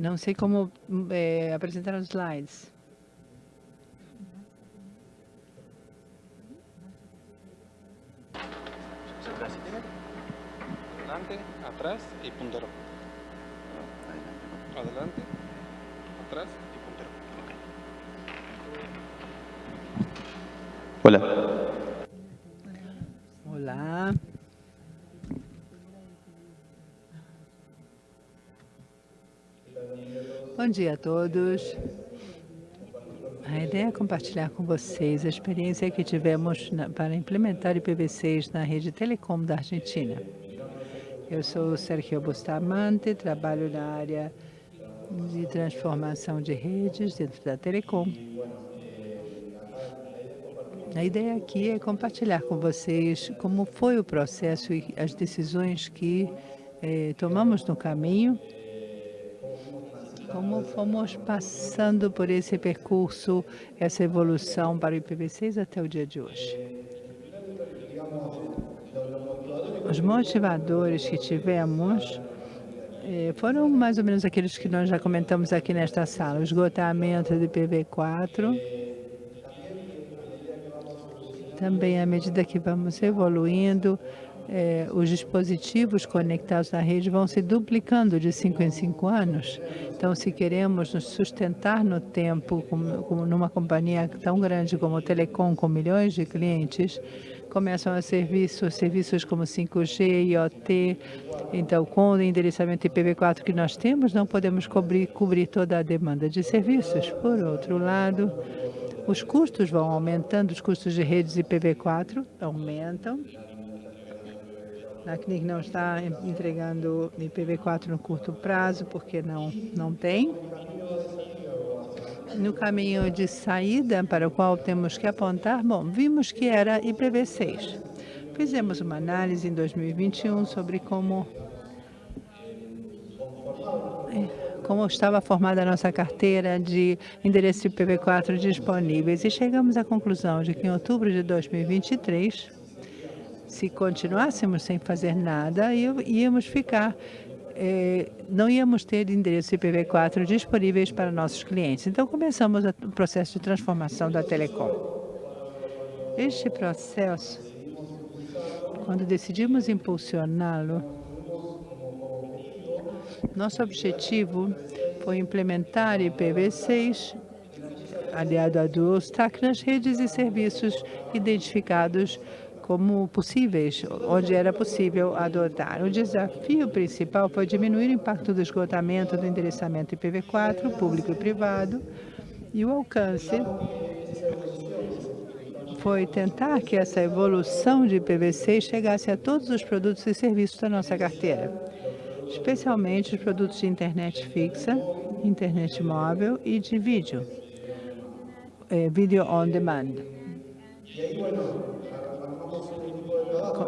Não sei como é, apresentar os slides. Adelante, atrás y puntero. Adelante, atrás y puntero. Hola. Olá. Bom dia a todos. A ideia é compartilhar com vocês a experiência que tivemos na, para implementar IPv6 na rede Telecom da Argentina. Eu sou Sergio Bustamante, trabalho na área de transformação de redes dentro da Telecom. A ideia aqui é compartilhar com vocês como foi o processo e as decisões que eh, tomamos no caminho como fomos passando por esse percurso, essa evolução para o IPv6 até o dia de hoje? Os motivadores que tivemos eh, foram mais ou menos aqueles que nós já comentamos aqui nesta sala. O esgotamento do IPv4, também à medida que vamos evoluindo, eh, os dispositivos conectados na rede vão se duplicando de cinco em cinco anos. Então, se queremos nos sustentar no tempo, numa companhia tão grande como o Telecom, com milhões de clientes, começam a serviços, serviços como 5G, IoT. Então, com o endereçamento IPv4 que nós temos, não podemos cobrir, cobrir toda a demanda de serviços. Por outro lado, os custos vão aumentando, os custos de redes IPv4 aumentam, a CNIC não está entregando IPv4 no curto prazo, porque não, não tem. No caminho de saída para o qual temos que apontar, bom, vimos que era IPv6. Fizemos uma análise em 2021 sobre como como estava formada a nossa carteira de endereço IPv4 disponíveis e chegamos à conclusão de que em outubro de 2023 se continuássemos sem fazer nada, íamos ficar, eh, não íamos ter endereço IPv4 disponíveis para nossos clientes. Então, começamos o processo de transformação da Telecom. Este processo, quando decidimos impulsioná-lo, nosso objetivo foi implementar IPv6 aliado a Dual Stack nas redes e serviços identificados como possíveis, onde era possível adotar. O desafio principal foi diminuir o impacto do esgotamento do endereçamento IPv4, público e privado, e o alcance foi tentar que essa evolução de IPv6 chegasse a todos os produtos e serviços da nossa carteira, especialmente os produtos de internet fixa, internet móvel e de vídeo, eh, video on demand.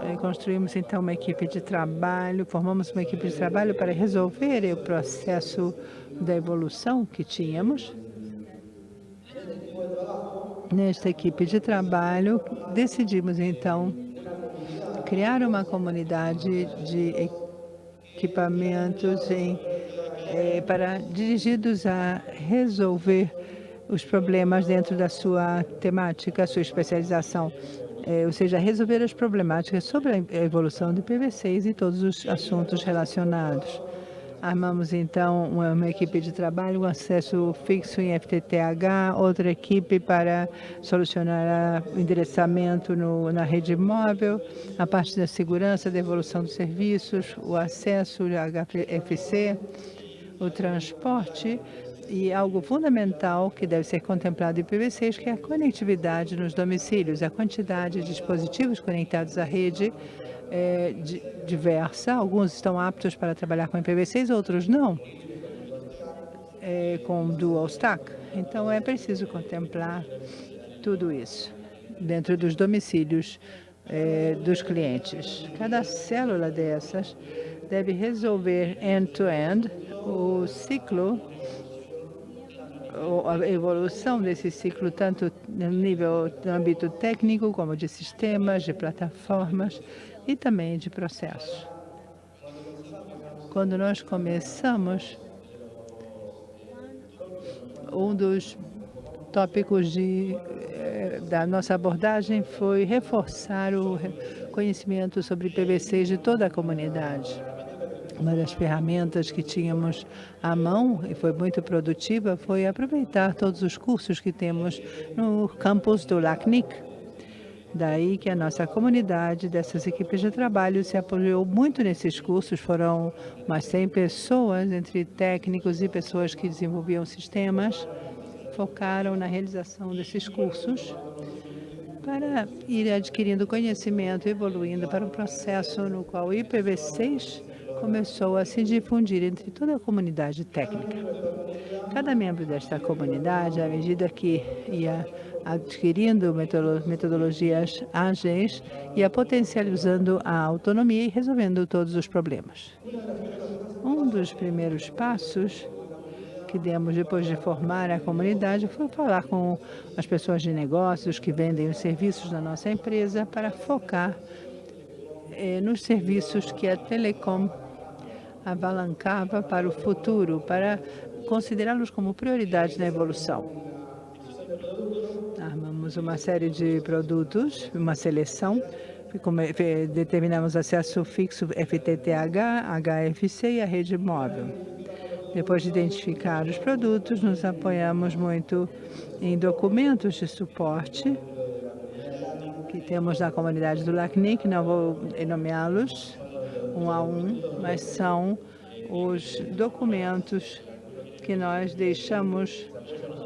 Eh, construímos então uma equipe de trabalho, formamos uma equipe de trabalho para resolver o processo da evolução que tínhamos. Nesta equipe de trabalho, decidimos então criar uma comunidade de equipamentos em, eh, para dirigidos a resolver os problemas dentro da sua temática, sua especialização é, ou seja, resolver as problemáticas sobre a evolução do IPv6 e todos os assuntos relacionados. Armamos, então, uma, uma, equipe de trabalho, um acesso fixo em FTTH, outra equipe para solucionar o endereçamento no, na rede móvel, a parte da segurança, da evolução dos serviços, o acesso HFC, o transporte e algo fundamental que deve ser contemplado em IPv6, que é a conectividade nos domicílios. A quantidade de dispositivos conectados à rede é diversa. Alguns estão aptos para trabalhar com IPv6, outros não, é, com dual stack. Então, é preciso contemplar tudo isso dentro dos domicílios é, dos clientes. Cada célula dessas deve resolver end-to-end -end o ciclo a evolução desse ciclo, tanto no nível no âmbito técnico, como de sistemas, de plataformas e também de processos. Quando nós começamos, um dos tópicos de, eh, da nossa abordagem foi reforçar o conhecimento sobre PVCs de toda a comunidade. Uma das ferramentas que tínhamos à mão e foi muito produtiva foi aproveitar todos os cursos que temos no campus do LACNIC. Daí que a nossa comunidade dessas equipes de trabalho se apoiou muito nesses cursos. Foram umas 100 pessoas, entre técnicos e pessoas que desenvolviam sistemas, focaram na realização desses cursos para ir adquirindo conhecimento evoluindo para um processo no qual o IPv6 começou a se difundir entre toda a comunidade técnica. Cada membro desta comunidade, à medida que ia adquirindo metodologias ágeis, ia potencializando a autonomia e resolvendo todos os problemas. Um dos primeiros passos que demos depois de formar a comunidade foi falar com as pessoas de negócios que vendem os serviços da nossa empresa para focar eh, nos serviços que a Telecom avalancava para o futuro, para considerá-los como prioridade na evolução. Armamos uma série de produtos, uma seleção, determinamos acesso fixo FTTH, HFC e a rede móvel. Depois de identificar os produtos, nos apoiamos muito em documentos de suporte que temos na comunidade do LACNIC, não vou nomeá-los, um a um, mas são os documentos que nós deixamos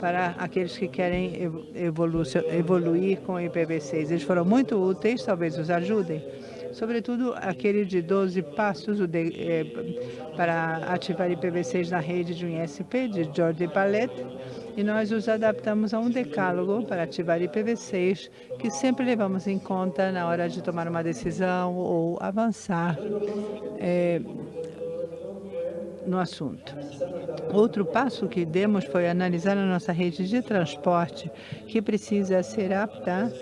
para aqueles que querem evolu evoluir com o IPv6. Eles foram muito úteis, talvez os ajudem. Sobretudo aquele de 12 passos de, eh, para ativar IPv6 na rede de um ISP, de Jordi Palet, e nós os adaptamos a um decálogo para ativar IPv6, que sempre levamos em conta na hora de tomar uma decisão ou avançar é, no assunto. Outro passo que demos foi analisar a nossa rede de transporte, que precisa ser apta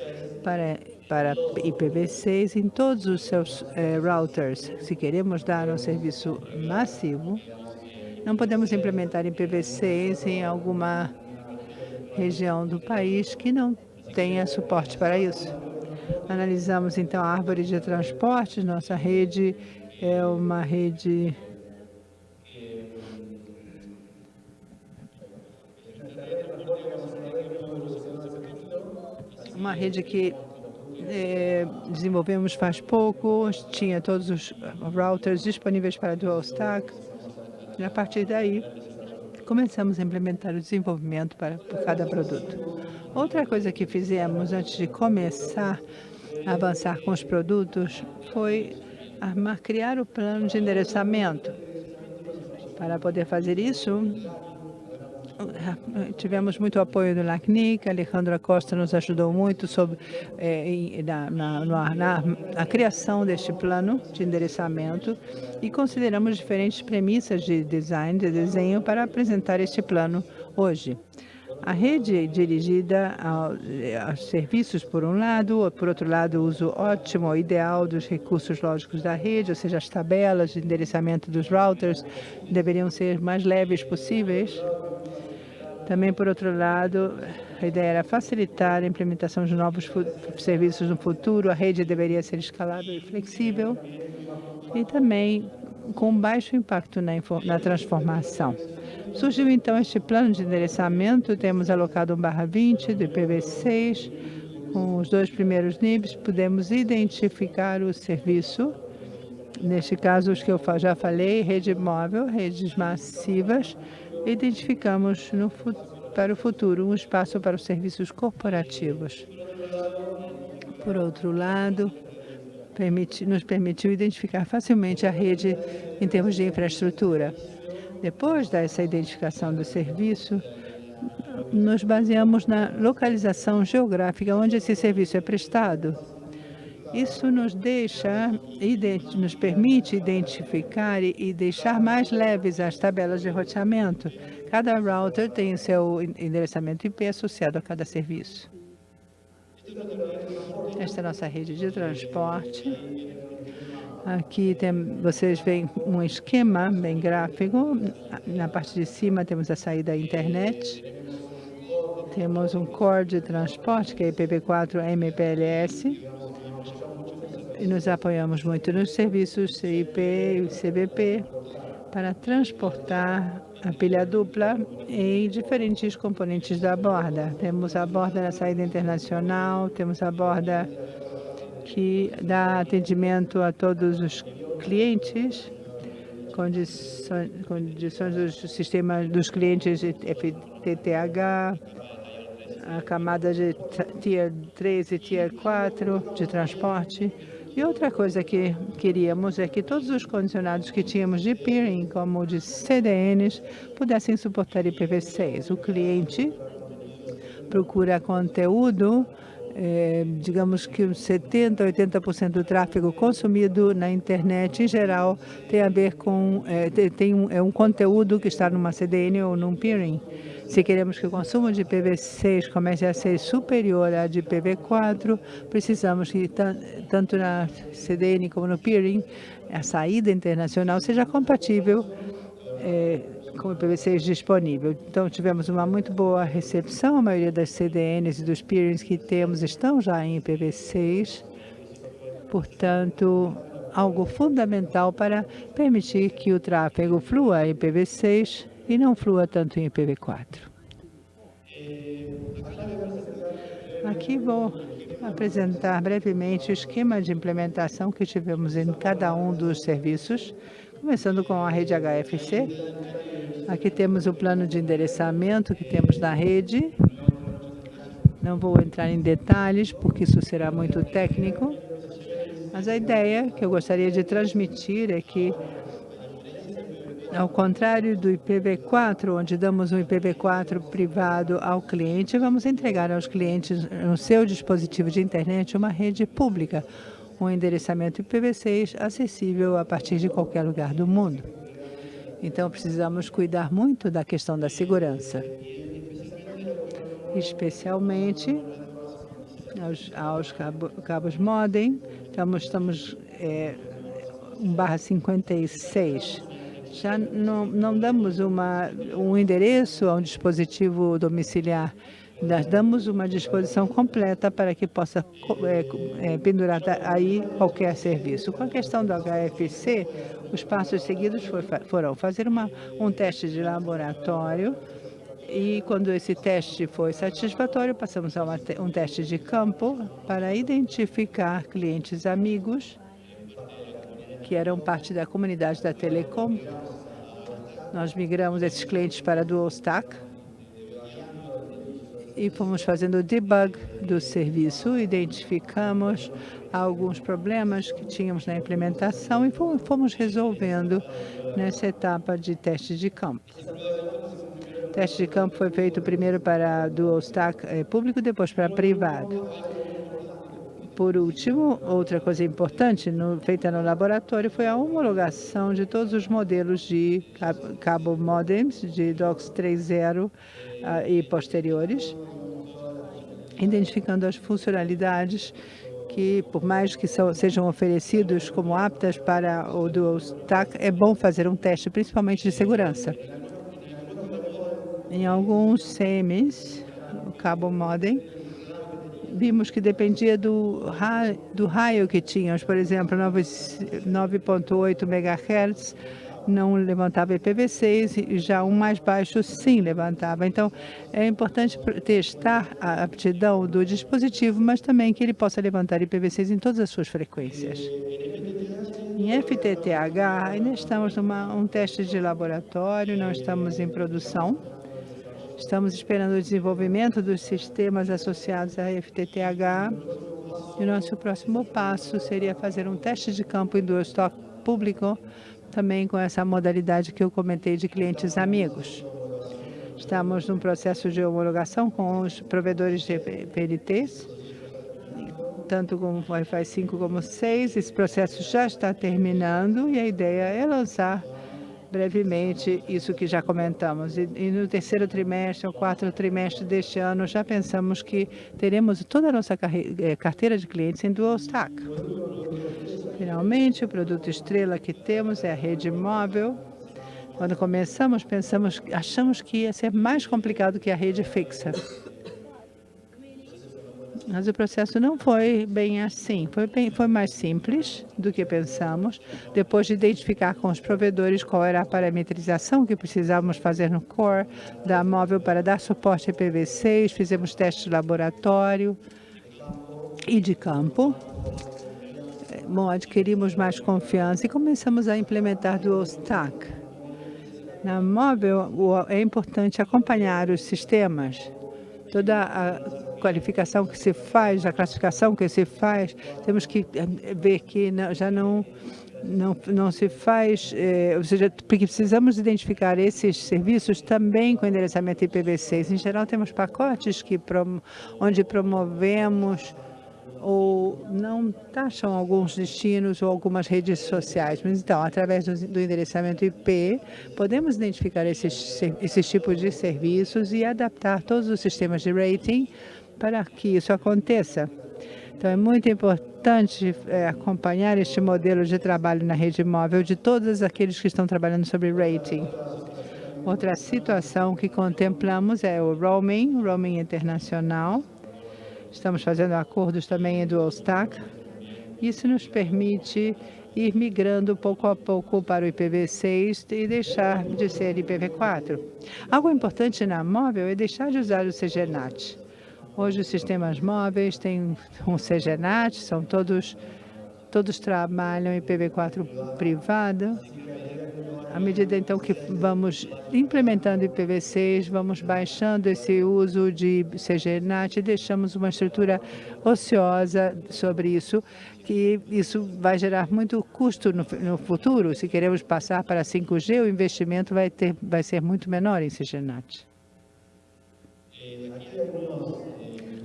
para, para IPv6 em todos os seus eh, routers. Se queremos dar um serviço massivo, não podemos implementar IPv6 em alguma região do país que não tenha suporte para isso. Analisamos, então, a árvore de transporte. Nossa rede é uma rede uma rede que é, desenvolvemos faz pouco, tinha todos os routers disponíveis para dual stack. E a partir daí, começamos a implementar o desenvolvimento para por cada produto. Outra coisa que fizemos antes de começar a avançar com os produtos foi armar, criar o plano de endereçamento. Para poder fazer isso, tivemos muito apoio do LACNIC, Alejandra Costa nos ajudou muito sobre eh, na, na, na, na, criação deste plano de endereçamento e consideramos diferentes premissas de design, de desenho para apresentar este plano hoje. A rede dirigida aos serviços, por um lado, por outro lado, o uso ótimo, ideal dos recursos lógicos da rede, ou seja, as tabelas de endereçamento dos routers deveriam ser mais leves possíveis também, por outro lado, a ideia era facilitar a implementação de novos serviços no futuro, a rede deveria ser escalável e flexível, e também com baixo impacto na, na transformação. Surgiu então este plano de endereçamento, temos alocado 1 barra 20 do IPv6, com os dois primeiros níveis, podemos identificar o serviço, neste caso os que eu já falei, rede móvel, redes massivas, identificamos no, para o futuro um espaço para os serviços corporativos. Por outro lado, permiti, nos permitiu identificar facilmente a rede em termos de infraestrutura. Depois dessa identificação do serviço, nos baseamos na localização geográfica onde esse serviço é prestado isso nos deixa, nos permite identificar e deixar mais leves as tabelas de roteamento. Cada router tem o seu endereçamento IP associado a cada serviço. Esta é a nossa rede de transporte. Aqui tem, vocês veem um esquema bem gráfico. Na parte de cima temos a saída da internet. Temos um core de transporte, que é IPv4 MPLS. E nos apoiamos muito nos serviços CIP e CBP para transportar a pilha dupla em diferentes componentes da borda. Temos a borda na saída internacional, temos a borda que dá atendimento a todos os clientes, condições, condições dos dos clientes FTTH, a camada de Tier 3 e Tier 4 de transporte. E outra coisa que queríamos é que todos os condicionados que tínhamos de peering, como de CDNs, pudessem suportar IPv6. O cliente procura conteúdo é, digamos que 70%, 80% do tráfego consumido na internet, em geral, tem a ver com, é, tem um, é um conteúdo que está numa CDN ou num peering. Se queremos que o consumo de IPv6 comece a ser superior a de IPv4, precisamos que tanto na CDN como no peering, a saída internacional seja compatível é, com o IPv6 disponível. Então, tivemos uma muito boa recepção. A maioria das CDNs e dos peerings que temos estão já em IPv6. Portanto, algo fundamental para permitir que o tráfego flua em IPv6 e não flua tanto em IPv4. Aqui vou apresentar brevemente o esquema de implementação que tivemos em cada um dos serviços, começando com a rede HFC. Aqui temos o plano de endereçamento que temos na rede. Não vou entrar em detalhes, porque isso será muito técnico. Mas a ideia que eu gostaria de transmitir é que, ao contrário do IPv4, onde damos um IPv4 privado ao cliente, vamos entregar aos clientes no seu dispositivo de internet uma rede pública, um endereçamento IPv6 acessível a partir de qualquer lugar do mundo. Então, precisamos cuidar muito da questão da segurança, especialmente aos, aos cabo, cabos modem. Estamos, estamos é, 1 barra 56. Já não, não damos uma, um endereço a um dispositivo domiciliar nós damos uma disposição completa para que possa é, é, pendurar aí qualquer serviço. Com a questão do HFC, os passos seguidos foram fazer uma, um teste de laboratório e quando esse teste foi satisfatório, passamos a uma, um teste de campo para identificar clientes amigos que eram parte da comunidade da Telecom. Nós migramos esses clientes para Dual Stack, e fomos fazendo o debug do serviço, identificamos alguns problemas que tínhamos na implementação e fomos resolvendo nessa etapa de teste de campo. O teste de campo foi feito primeiro para dual stack eh, público, depois para privado. Por último, outra coisa importante no, feita no laboratório foi a homologação de todos os modelos de cabo modems de DOCS 3.0 uh, e posteriores, identificando as funcionalidades que, por mais que são, sejam oferecidos como aptas para o Dual Stack, é bom fazer um teste, principalmente de segurança. Em alguns CMs, o cabo modem, vimos que dependia do, raio, do raio que tínhamos, por exemplo, 9.8 MHz não levantava IPv6 e já um mais baixo sim levantava. Então, é importante testar a aptidão do dispositivo, mas também que ele possa levantar IPv6 em todas as suas frequências. Em FTTH, ainda estamos numa um teste de laboratório, não estamos em produção. Estamos esperando o desenvolvimento dos sistemas associados à FTTH. E nosso próximo passo seria fazer um teste de campo em duas estoque público, também com essa modalidade que eu comentei de clientes amigos. Estamos num processo de homologação com os provedores de PLTs, tanto com Wi-Fi 5 como 6. Esse processo já está terminando e a ideia é lançar brevemente isso que já comentamos. E, e, no terceiro trimestre ou quarto trimestre deste ano, já pensamos que teremos toda a nossa eh, carteira de clientes em dual stack. Finalmente, o produto estrela que temos é a rede móvel. Quando começamos, pensamos, achamos que ia ser mais complicado que a rede fixa. Mas o processo não foi bem assim. Foi, bem, foi mais simples do que pensamos. Depois de identificar com os provedores qual era a parametrização que precisávamos fazer no core da móvel para dar suporte a IPv6, fizemos testes de laboratório e de campo. Bom, adquirimos mais confiança e começamos a implementar Dual Stack. Na móvel, é importante acompanhar os sistemas. Toda a qualificação que se faz, a classificação que se faz, temos que eh, ver que não, já não, não, não se faz, eh, ou seja, porque precisamos identificar esses serviços também com endereçamento IPv6. Em geral, temos pacotes que prom onde promovemos ou não taxam alguns destinos ou algumas redes sociais. Mas, então, através do, do endereçamento IP, podemos identificar esses, esses tipos de serviços e adaptar todos os sistemas de rating para que isso aconteça. Então, é muito importante é, acompanhar este modelo de trabalho na rede móvel de todos aqueles que estão trabalhando sobre rating. Outra situação que contemplamos é o roaming, roaming internacional. Estamos fazendo acordos também dual stack. Isso nos permite ir migrando pouco a pouco para o IPv6 e deixar de ser IPv4. Algo importante na móvel é deixar de usar o CGNAT. Hoje os sistemas móveis têm um CGNAT, são todos, todos trabalham em IPv4 privado. À medida então que vamos implementando IPv6, vamos baixando esse uso de CGNAT e deixamos uma estrutura ociosa sobre isso, que isso vai gerar muito custo no, no futuro. Se queremos passar para 5G, o investimento vai, ter, vai ser muito menor em CGNAT.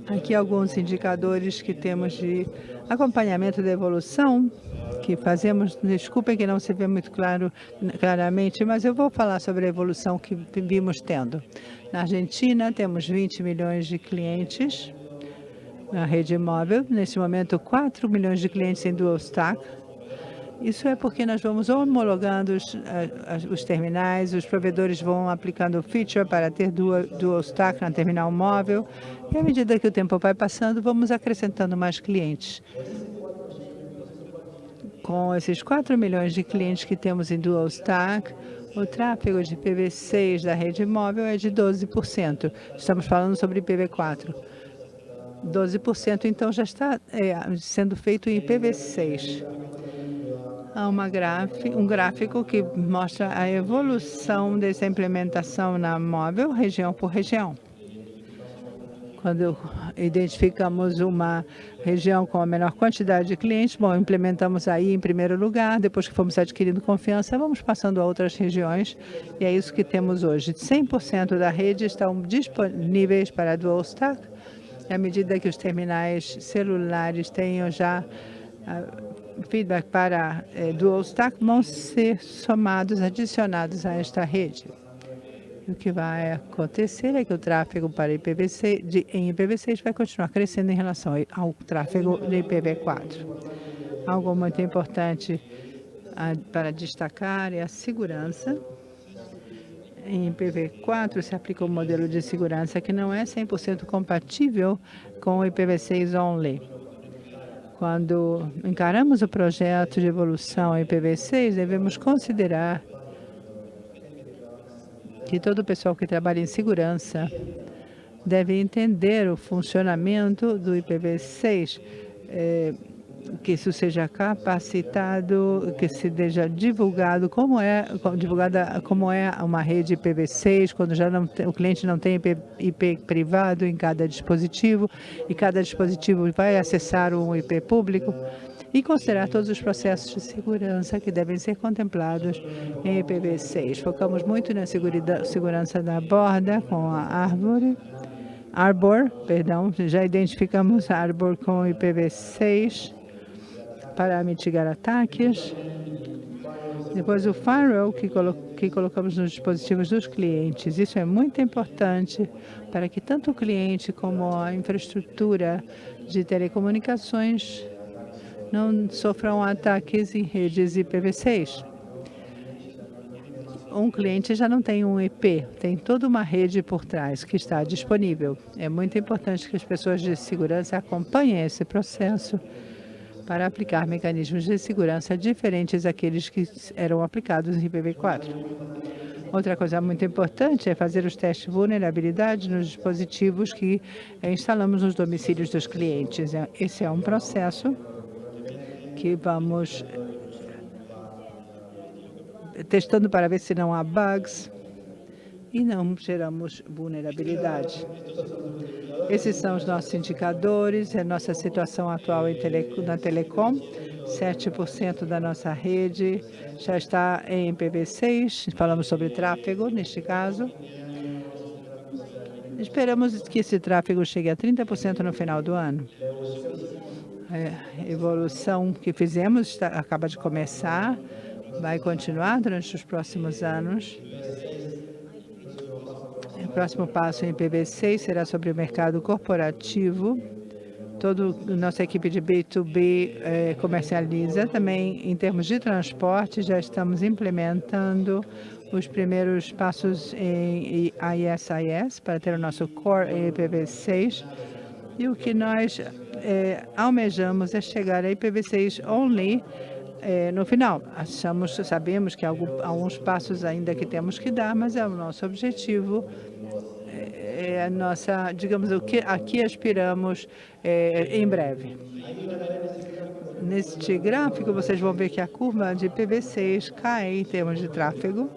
Aqui alguns indicadores que temos de acompanhamento da evolução que fazemos. Desculpem que não se vê muito claro, claramente, mas eu vou falar sobre a evolução que vimos tendo. Na Argentina, temos 20 milhões de clientes na rede móvel. Neste momento, 4 milhões de clientes em dual stack. Isso é porque nós vamos homologando os, os terminais, os provedores vão aplicando feature para ter dual, dual stack na terminal móvel, e à medida que o tempo vai passando, vamos acrescentando mais clientes. Com esses 4 milhões de clientes que temos em dual stack, o tráfego de IPv6 da rede móvel é de 12%. Estamos falando sobre IPv4. 12% então já está é, sendo feito em IPv6 uma um gráfico que mostra a evolução dessa implementação na móvel, região por região. Quando identificamos uma região com a menor quantidade de clientes, bom, implementamos aí em primeiro lugar, depois que fomos adquirindo confiança, vamos passando a outras regiões, e é isso que temos hoje. 100% da rede estão disponíveis para Dual Stack, à medida que os terminais celulares tenham já feedback para é, Dual Stack vão ser somados, adicionados a esta rede. O que vai acontecer é que o tráfego para IPv6, de, em IPv6 vai continuar crescendo em relação ao tráfego de IPv4. Algo muito importante a, para destacar é a segurança. Em IPv4 se aplica um modelo de segurança que não é 100% compatível com o IPv6 only. Quando encaramos o projeto de evolução IPv6, devemos considerar que todo o pessoal que trabalha em segurança deve entender o funcionamento do IPv6. É, que isso seja capacitado, que se seja divulgado como é divulgada como é uma rede IPv6 quando já não o cliente não tem IP, IP, privado em cada dispositivo e cada dispositivo vai acessar um IP público e considerar todos os processos de segurança que devem ser contemplados em IPv6. Focamos muito na segurança da borda com a árvore Arbor, perdão, já identificamos Arbor com IPv6 para mitigar ataques. Depois o firewall, que que colocamos nos dispositivos dos clientes. Isso é muito importante para que tanto o cliente como a infraestrutura de telecomunicações não sofram ataques em redes IPv6 um cliente já não tem um IP, tem toda uma rede por trás que está disponível. É muito importante que as pessoas de segurança acompanhem esse processo para aplicar mecanismos de segurança diferentes daqueles que eram aplicados em IPv4. Outra coisa muito importante é fazer os testes de vulnerabilidade nos dispositivos que instalamos nos domicílios dos clientes. Esse é um processo que vamos testando para ver se não há bugs e não geramos vulnerabilidade. Esses são os nossos indicadores, a nossa situação atual tele, na Telecom. 7% da nossa rede já está em IPv6, falamos sobre tráfego neste caso. Esperamos que esse tráfego chegue a 30% no final do ano. A é, evolução que fizemos está, acaba de começar vai continuar durante os próximos anos. O próximo passo em PB6 será sobre o mercado corporativo. Toda nossa equipe de B2B eh, comercializa. Também, em termos de transporte, já estamos implementando os primeiros passos em ISIS para ter o nosso core em IPv6. E o que nós eh, almejamos é chegar a IPv6 only é, no final, achamos, sabemos que há alguns passos ainda que temos que dar, mas é o nosso objetivo, é, é a nossa, digamos, o que aqui aspiramos é, em breve. Neste gráfico, vocês vão ver que a curva de PV6 cai em termos de tráfego,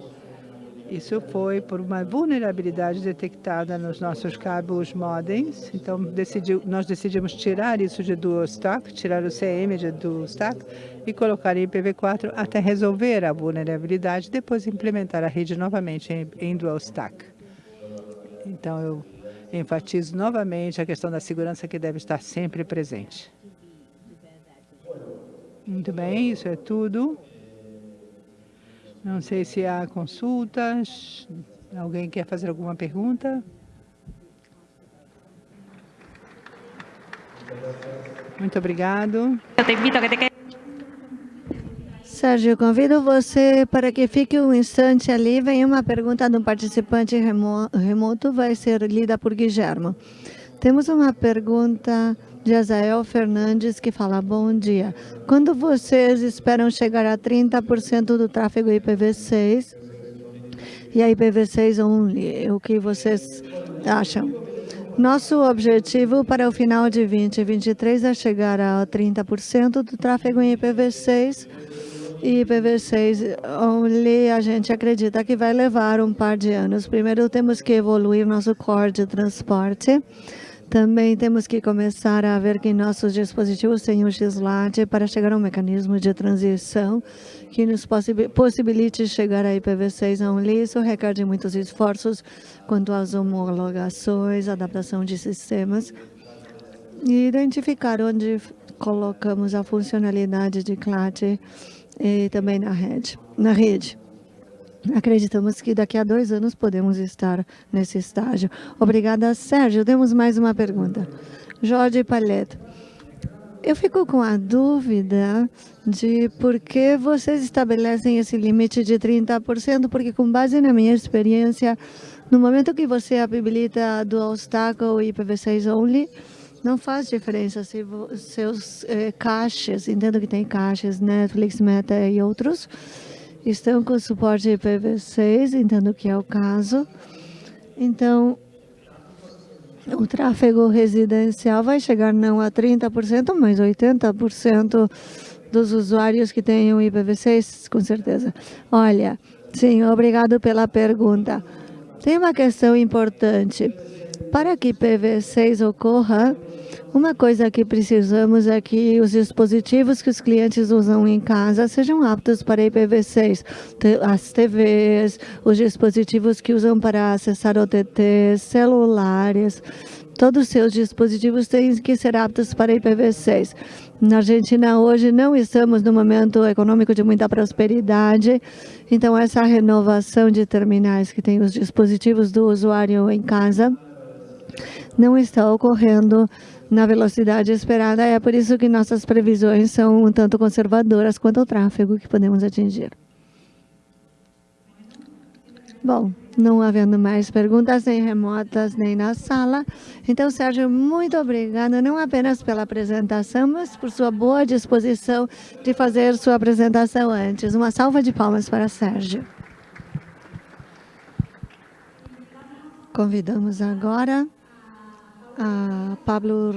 isso foi por uma vulnerabilidade detectada nos nossos cabos modems. Então, decidiu, nós decidimos tirar isso de dual stack, tirar o CM de dual stack e colocar em IPv4 até resolver a vulnerabilidade, depois implementar a rede novamente em, em dual stack. Então, eu enfatizo novamente a questão da segurança que deve estar sempre presente. Muito bem, isso é tudo. Não sei se há consultas. Alguém quer fazer alguma pergunta? Muito obrigado. Eu te invito a que te Sérgio, convido você para que fique um instante ali. Vem uma pergunta de um participante remoto, vai ser lida por Guilherme. Temos uma pergunta de Azael Fernandes, que fala, bom dia. Quando vocês esperam chegar a 30% do tráfego IPv6 e a IPv6 only, o que vocês acham? Nosso objetivo para o final de 2023 é chegar a 30% do tráfego em IPv6 e IPv6 only a gente acredita que vai levar um par de anos. Primeiro temos que evoluir nosso core de transporte também temos que começar a ver que nossos dispositivos têm o XLAT para chegar a um mecanismo de transição que nos possibilite chegar a IPv6 only. Isso requer de muitos esforços quanto às homologações, adaptação de sistemas e identificar onde colocamos a funcionalidade de CLAT e também na rede. Na rede. Acreditamos que daqui a dois anos podemos estar nesse estágio. Obrigada, Sérgio. Temos mais uma pergunta. Jorge Paleta. Eu fico com a dúvida de por que vocês estabelecem esse limite de 30%, porque com base na minha experiência, no momento que você habilita Dual Stack ou IPv6 Only, não faz diferença se seus eh, entendo que tem caches, Netflix, Meta e outros, estão com suporte IPv6, entendo que é o caso. Então, o tráfego residencial vai chegar não a 30%, mas 80% dos usuários que o IPv6, com certeza. Olha, sim, obrigado pela pergunta. Tem uma questão importante. Para que IPv6 ocorra, uma coisa que precisamos é que os dispositivos que os clientes usam em casa sejam aptos para IPv6. As TVs, os dispositivos que usam para acessar OTT, celulares, todos os seus dispositivos têm que ser aptos para IPv6. Na Argentina, hoje, não estamos no momento econômico de muita prosperidade, então essa renovação de terminais que tem os dispositivos do usuário em casa não está ocorrendo na velocidade esperada. É por isso que nossas previsões são um tanto conservadoras quanto ao tráfego que podemos atingir. Bom, não havendo mais perguntas, nem remotas, nem na sala. Então, Sérgio, muito obrigada, não apenas pela apresentação, mas por sua boa disposição de fazer sua apresentação antes. Uma salva de palmas para Sérgio. Convidamos agora a Pablo